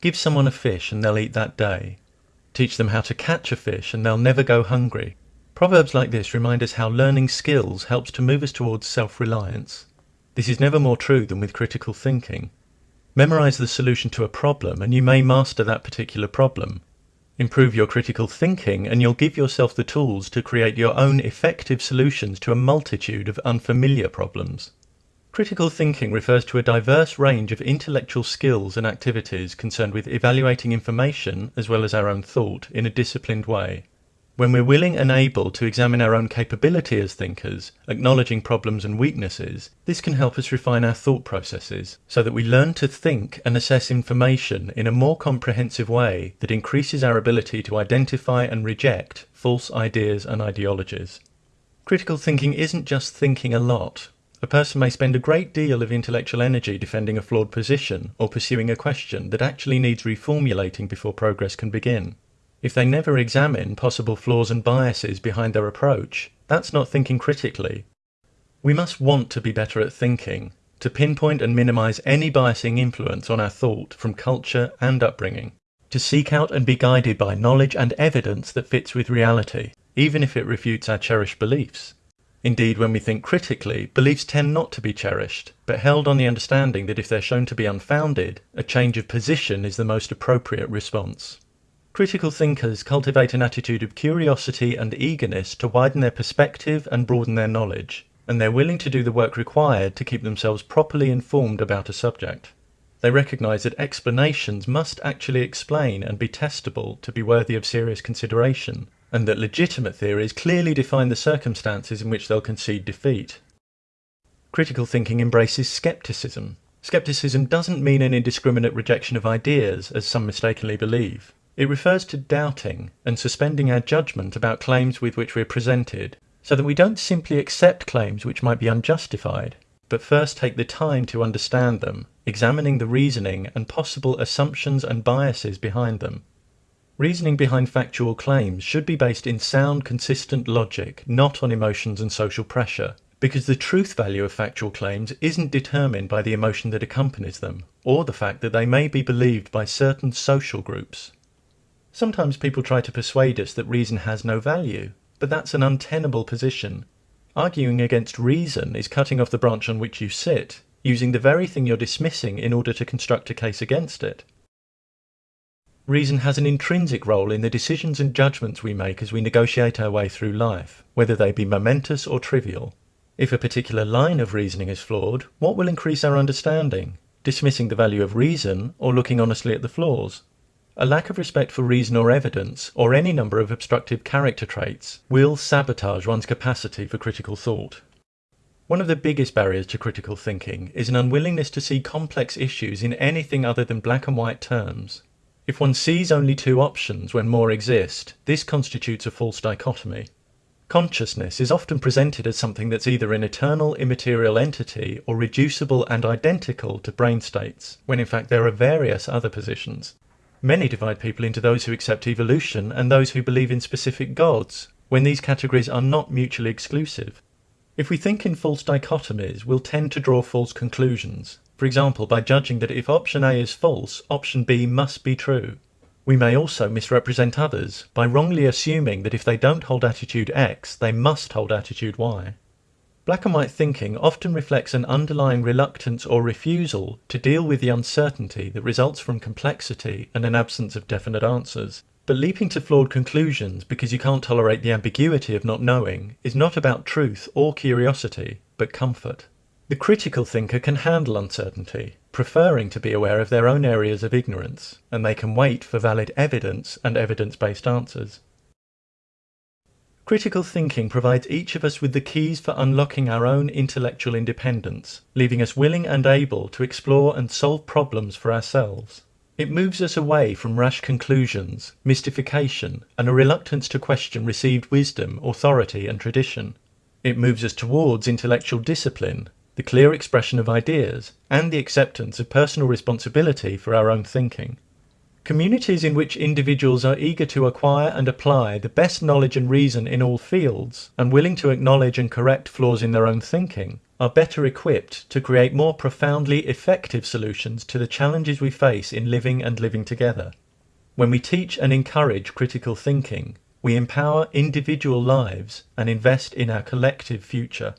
Give someone a fish and they'll eat that day. Teach them how to catch a fish and they'll never go hungry. Proverbs like this remind us how learning skills helps to move us towards self-reliance. This is never more true than with critical thinking. Memorize the solution to a problem and you may master that particular problem. Improve your critical thinking and you'll give yourself the tools to create your own effective solutions to a multitude of unfamiliar problems. Critical thinking refers to a diverse range of intellectual skills and activities concerned with evaluating information as well as our own thought in a disciplined way. When we're willing and able to examine our own capability as thinkers, acknowledging problems and weaknesses, this can help us refine our thought processes so that we learn to think and assess information in a more comprehensive way that increases our ability to identify and reject false ideas and ideologies. Critical thinking isn't just thinking a lot. A person may spend a great deal of intellectual energy defending a flawed position or pursuing a question that actually needs reformulating before progress can begin. If they never examine possible flaws and biases behind their approach, that's not thinking critically. We must want to be better at thinking, to pinpoint and minimize any biasing influence on our thought from culture and upbringing, to seek out and be guided by knowledge and evidence that fits with reality, even if it refutes our cherished beliefs. Indeed, when we think critically, beliefs tend not to be cherished, but held on the understanding that if they're shown to be unfounded, a change of position is the most appropriate response. Critical thinkers cultivate an attitude of curiosity and eagerness to widen their perspective and broaden their knowledge, and they're willing to do the work required to keep themselves properly informed about a subject. They recognize that explanations must actually explain and be testable to be worthy of serious consideration, and that legitimate theories clearly define the circumstances in which they'll concede defeat. Critical thinking embraces skepticism. Skepticism doesn't mean an indiscriminate rejection of ideas, as some mistakenly believe. It refers to doubting and suspending our judgment about claims with which we are presented, so that we don't simply accept claims which might be unjustified, but first take the time to understand them, examining the reasoning and possible assumptions and biases behind them. Reasoning behind factual claims should be based in sound, consistent logic, not on emotions and social pressure, because the truth value of factual claims isn't determined by the emotion that accompanies them, or the fact that they may be believed by certain social groups. Sometimes people try to persuade us that reason has no value, but that's an untenable position. Arguing against reason is cutting off the branch on which you sit, using the very thing you're dismissing in order to construct a case against it. Reason has an intrinsic role in the decisions and judgments we make as we negotiate our way through life, whether they be momentous or trivial. If a particular line of reasoning is flawed, what will increase our understanding? Dismissing the value of reason or looking honestly at the flaws? A lack of respect for reason or evidence, or any number of obstructive character traits, will sabotage one's capacity for critical thought. One of the biggest barriers to critical thinking is an unwillingness to see complex issues in anything other than black and white terms. If one sees only two options when more exist, this constitutes a false dichotomy. Consciousness is often presented as something that's either an eternal immaterial entity or reducible and identical to brain states, when in fact there are various other positions. Many divide people into those who accept evolution and those who believe in specific gods, when these categories are not mutually exclusive. If we think in false dichotomies, we'll tend to draw false conclusions. For example, by judging that if option A is false, option B must be true. We may also misrepresent others by wrongly assuming that if they don't hold attitude X, they must hold attitude Y. Black and white thinking often reflects an underlying reluctance or refusal to deal with the uncertainty that results from complexity and an absence of definite answers. But leaping to flawed conclusions because you can't tolerate the ambiguity of not knowing is not about truth or curiosity, but comfort. The critical thinker can handle uncertainty, preferring to be aware of their own areas of ignorance, and they can wait for valid evidence and evidence-based answers. Critical thinking provides each of us with the keys for unlocking our own intellectual independence, leaving us willing and able to explore and solve problems for ourselves. It moves us away from rash conclusions, mystification, and a reluctance to question received wisdom, authority, and tradition. It moves us towards intellectual discipline, the clear expression of ideas, and the acceptance of personal responsibility for our own thinking. Communities in which individuals are eager to acquire and apply the best knowledge and reason in all fields, and willing to acknowledge and correct flaws in their own thinking, are better equipped to create more profoundly effective solutions to the challenges we face in living and living together. When we teach and encourage critical thinking, we empower individual lives and invest in our collective future.